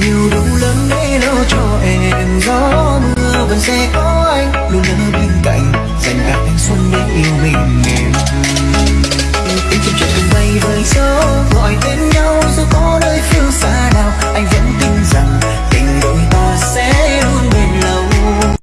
tình yêu đủ lớn để lo cho em. Gió mưa vẫn sẽ có anh, luôn ở bên cạnh, dành cả thanh xuân để yêu mình